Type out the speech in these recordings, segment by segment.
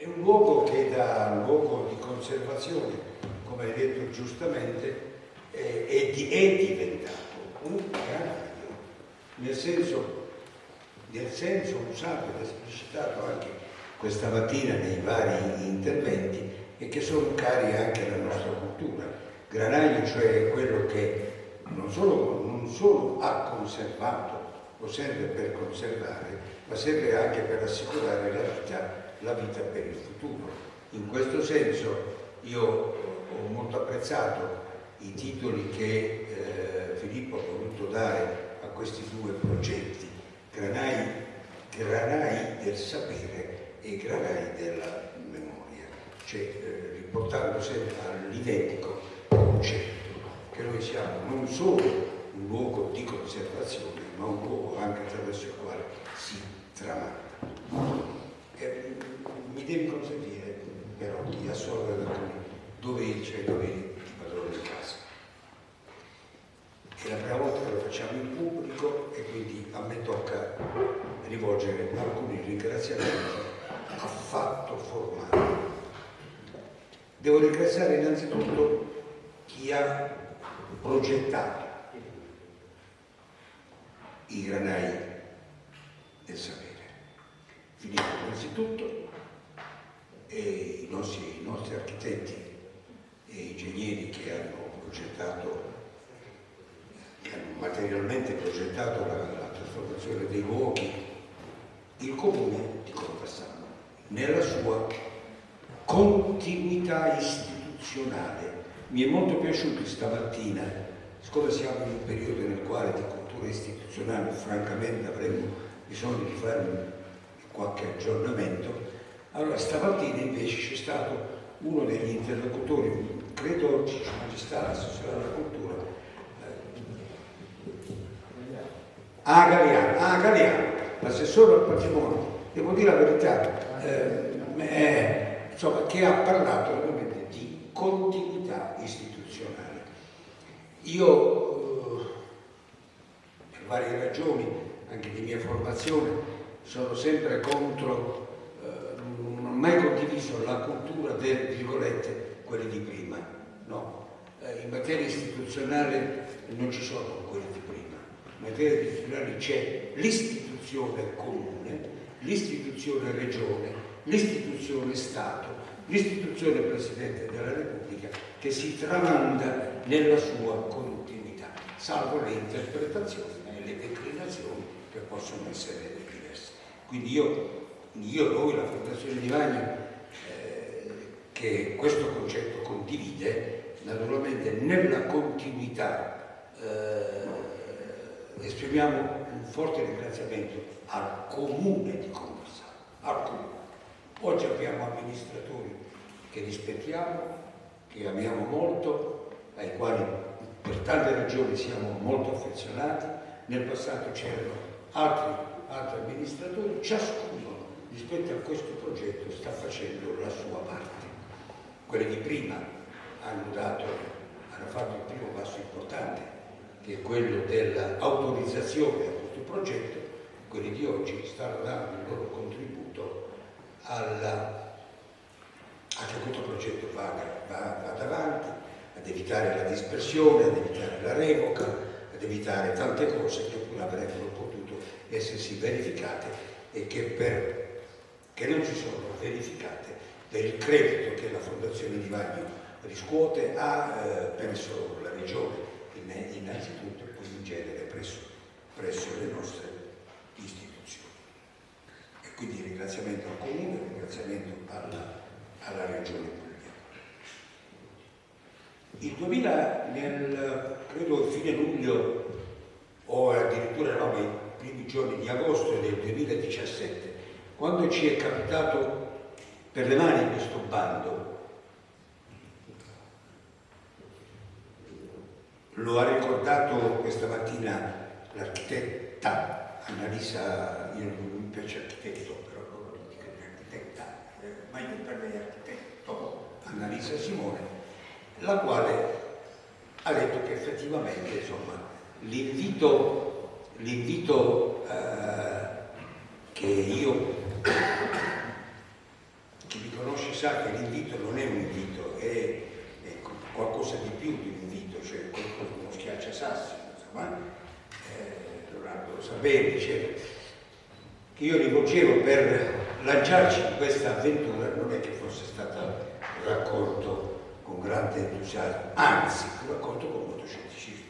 è un luogo che da luogo di conservazione, come hai detto giustamente, è, è, di, è diventato un granaio, nel senso, nel senso usato ed esplicitato anche questa mattina nei vari interventi e che sono cari anche alla nostra cultura. Granaio cioè quello che non solo, non solo ha conservato o serve per conservare, ma serve anche per assicurare la vita, la vita per il futuro. In questo senso io ho molto apprezzato i titoli che eh, Filippo ha voluto dare a questi due progetti, Granai, Granai del sapere e Granai della memoria, cioè eh, riportando sempre all'identico concetto che noi siamo non solo un luogo di conservazione, ma un luogo anche attraverso il quale si tramanda. Mi devi consentire però di assolvere alcuni doveri, cioè doveri di padrone di casa. È la prima volta che lo facciamo in pubblico e quindi a me tocca rivolgere alcuni ringraziamenti affatto formali. Devo ringraziare innanzitutto chi ha progettato i granai del sapere. Filippo innanzitutto e i nostri, i nostri architetti e ingegneri che hanno progettato, che hanno materialmente progettato la, la trasformazione dei luoghi, il comune di Contassano, nella sua continuità istituzionale. Mi è molto piaciuto stamattina, siccome siamo in un periodo nel quale di cultura istituzionale francamente avremmo bisogno di fare qualche aggiornamento, allora stamattina invece c'è stato uno degli interlocutori, credo c'è magistrato, assessore alla cultura, eh, a Galeano, a l'assessore al patrimonio, devo dire la verità, eh, eh, insomma, che ha parlato ovviamente di continuità istituzionale. Io, eh, per varie ragioni, anche di mia formazione, sono sempre contro, mai condiviso la cultura del, virgolette, quelli di prima, no. Eh, in materia istituzionale non ci sono quelli di prima, in materia istituzionale c'è l'istituzione comune, l'istituzione regione, l'istituzione Stato, l'istituzione Presidente della Repubblica che si tramanda nella sua continuità, salvo le interpretazioni e le declinazioni che possono essere quindi io, io noi, la Fondazione di Magno, eh, che questo concetto condivide, naturalmente nella continuità eh, esprimiamo un forte ringraziamento al comune di Conversano, al comune. Oggi abbiamo amministratori che rispettiamo, che amiamo molto, ai quali per tante ragioni siamo molto affezionati, nel passato c'erano altri altri amministratori, ciascuno rispetto a questo progetto sta facendo la sua parte. Quelli di prima hanno, dato, hanno fatto il primo passo importante, che è quello dell'autorizzazione a questo progetto, quelli di oggi stanno dando il loro contributo alla, a che questo progetto vada, vada avanti, ad evitare la dispersione, ad evitare la revoca, ad evitare tante cose che pure avrebbero potuto essersi verificate e che, per, che non si sono verificate per il credito che la Fondazione di Vagno riscuote ha eh, presso la Regione innanzitutto e poi in genere presso, presso le nostre istituzioni. E quindi ringraziamento al Comune, ringraziamento alla, alla Regione Puglia. Il 2000, nel, credo fine luglio o addirittura no, primi giorni di agosto del 2017, quando ci è capitato per le mani questo bando, lo ha ricordato questa mattina l'architetta Annalisa, io non mi piace architetto, però loro dicono architetta, eh, ma io per lei architetto, Annalisa Simone, la quale ha detto che effettivamente l'invito eh, che io che vi l'invito non è un invito, è, è qualcosa di più di un invito, cioè uno schiaccia sassi, insomma, eh, Leonardo lo sa bene, diceva che io rivolgevo per lanciarci in questa avventura non è che fosse stato raccolto con grande entusiasmo, anzi, fu raccolto con molto scetticismo.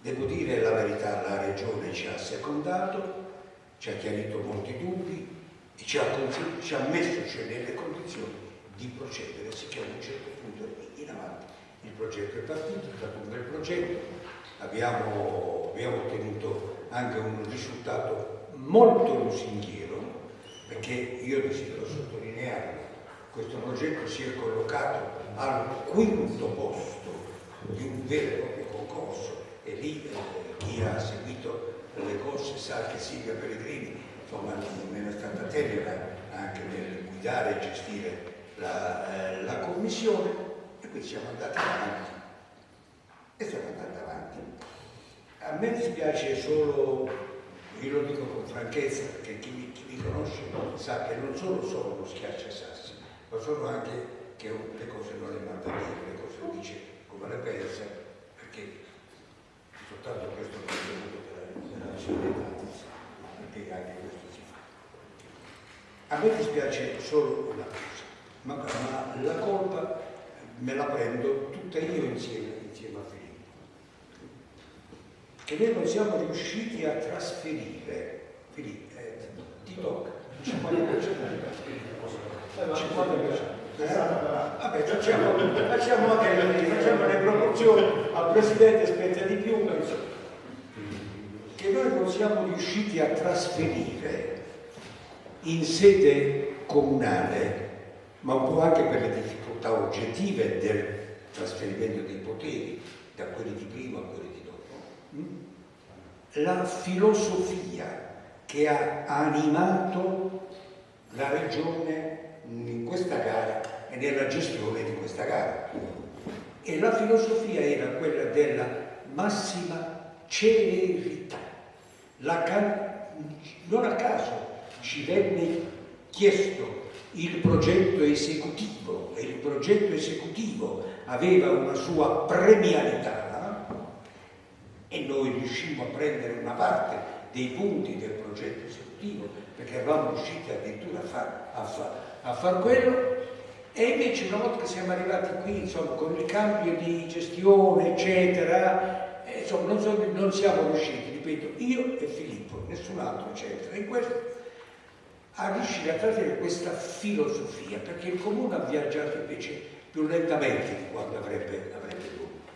Devo dire la verità, la Regione ci ha secondato, ci ha chiarito molti dubbi e ci ha, ci ha messo cioè, nelle condizioni di procedere, sicché a un certo punto in avanti. Il progetto è partito, è stato un bel progetto, abbiamo, abbiamo ottenuto anche un risultato molto lusinghiero, perché io desidero sottolineare questo progetto si è collocato al quinto posto di un vero e proprio concorso e lì eh, chi ha seguito le corse sa che Silvia Pellegrini insomma, è stata tenera anche nel guidare e gestire la, eh, la commissione e quindi siamo andati avanti e siamo andati avanti. A me dispiace solo, io lo dico con franchezza perché chi mi, chi mi conosce sa che non sono solo uno schiacciasassi, ma sono anche che le cose non le manda bene, le cose dice come le pensa, perché soltanto questo contenuto della, della cittadinanza, perché anche questo si fa. A me dispiace solo una cosa, ma, ma la colpa me la prendo tutta io insieme, insieme a Filippo. Che noi non siamo riusciti a trasferire, Filippo, eh, ti tocca, 50% Vabbè, facciamo, facciamo, anche, facciamo le proporzioni, al Presidente spetta di più, che noi non siamo riusciti a trasferire in sede comunale, ma un po' anche per le difficoltà oggettive del trasferimento dei poteri da quelli di prima a quelli di dopo, la filosofia che ha animato la regione in questa gara e nella gestione di questa gara. E la filosofia era quella della massima celerità. non a caso ci venne chiesto il progetto esecutivo e il progetto esecutivo aveva una sua premialità e noi riuscimmo a prendere una parte dei punti del progetto esecutivo perché eravamo riusciti addirittura a far, a far a far quello. E invece una volta che siamo arrivati qui, insomma, con il cambio di gestione, eccetera, eh, insomma, non, so, non, siamo riusciti, ripeto, io e Filippo, nessun altro, eccetera, in questo, a riuscire a trasferire questa filosofia, perché il comune ha viaggiato invece più lentamente di quanto avrebbe, avrebbe dovuto.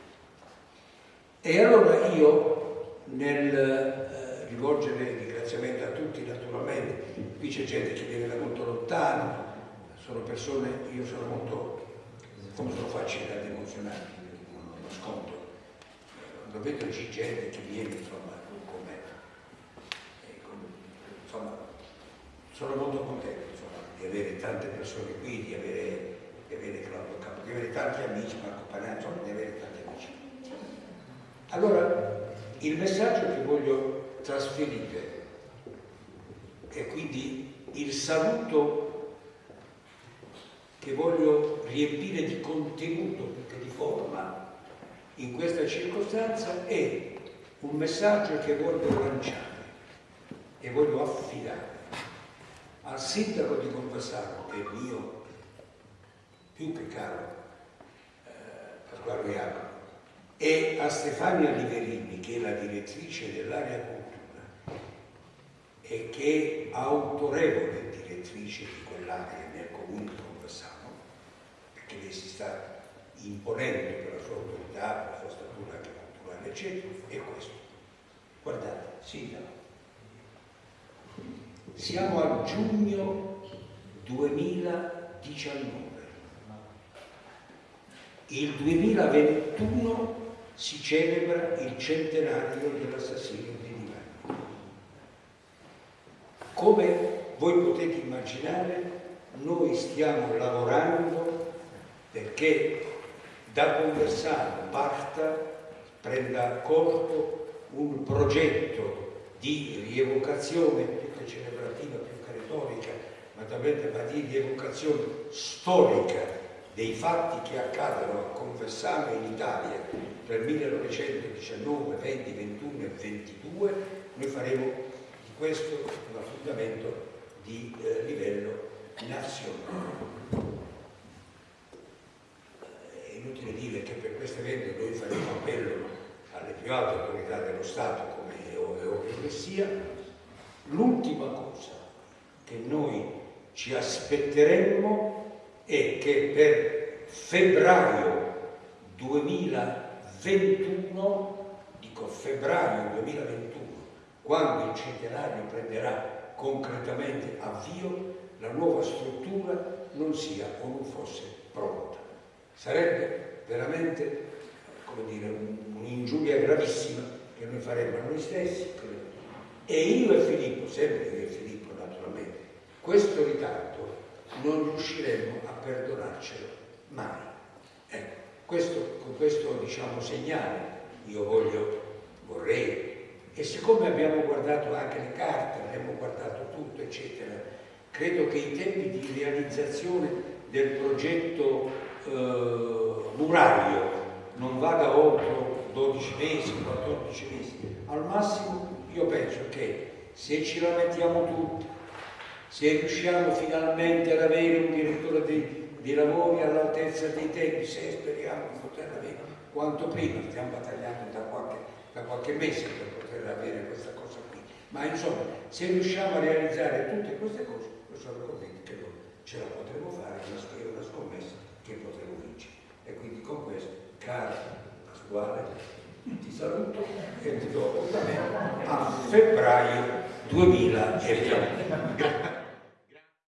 E allora io, nel eh, rivolgere ringraziamento a tutti naturalmente, qui c'è gente che viene da molto lontano, sono persone, io sono molto, come sono facile ad emozionare, non lo nascondo, quando vedo gente che viene insomma con me, insomma, sono molto contento insomma, di avere tante persone qui, di avere, di avere Claudio Capo, di avere tanti amici, Marco Panani, insomma, di avere tanti amici. Allora, il messaggio che voglio trasferire è quindi il saluto che voglio riempire di contenuto più che di forma in questa circostanza è un messaggio che voglio lanciare e voglio affidare sindaco di Conversano, che è mio più che caro eh, Pasquale e a Stefania Liverini, che è la direttrice dell'area cultura e che è autorevole direttrice di quell'area nel comune di che lei si sta imponendo per la sua autorità, per la sua statura anche culturale, eccetera, è questo. Guardate, sindaco, siamo a giugno 2019. Il 2021 si celebra il centenario dell'assassinio di Milano. Come voi potete immaginare, noi stiamo lavorando perché da Conversano parta, prenda corpo un progetto di rievocazione celebrativa, più che retorica, ma naturalmente va di evocazione storica dei fatti che accadono a Confessano in Italia per 1919, 20, 21 e 22, noi faremo di questo un affondamento di eh, livello nazionale. È inutile dire che per questo evento noi faremo appello alle più alte autorità dello Stato, come è ovvio che sia. L'ultima cosa che noi ci aspetteremmo è che per febbraio 2021, dico febbraio 2021, quando il centenario prenderà concretamente avvio, la nuova struttura non sia o non fosse pronta. Sarebbe veramente un'ingiuria gravissima che noi faremmo a noi stessi. E io e Filippo, sempre io e Filippo naturalmente, questo ritardo non riusciremo a perdonarcelo mai. Ecco, questo, con questo diciamo, segnale io voglio, vorrei e siccome abbiamo guardato anche le carte, abbiamo guardato tutto, eccetera, credo che i tempi di realizzazione del progetto eh, murario non vada oltre 12 mesi, 14 mesi. Al massimo io penso che se ci la mettiamo tutti, se riusciamo finalmente ad avere un direttore dei, dei lavori all'altezza dei tempi, se speriamo di poter avere quanto prima, stiamo battagliando da qualche, da qualche mese per poter avere questa cosa qui. Ma insomma, se riusciamo a realizzare tutte queste cose, io sono convinto che noi ce la potremo fare, è una scommessa che potremo vincere. E quindi con questo, caro Pasquale, ti saluto e ti do appuntamento a febbraio 2020.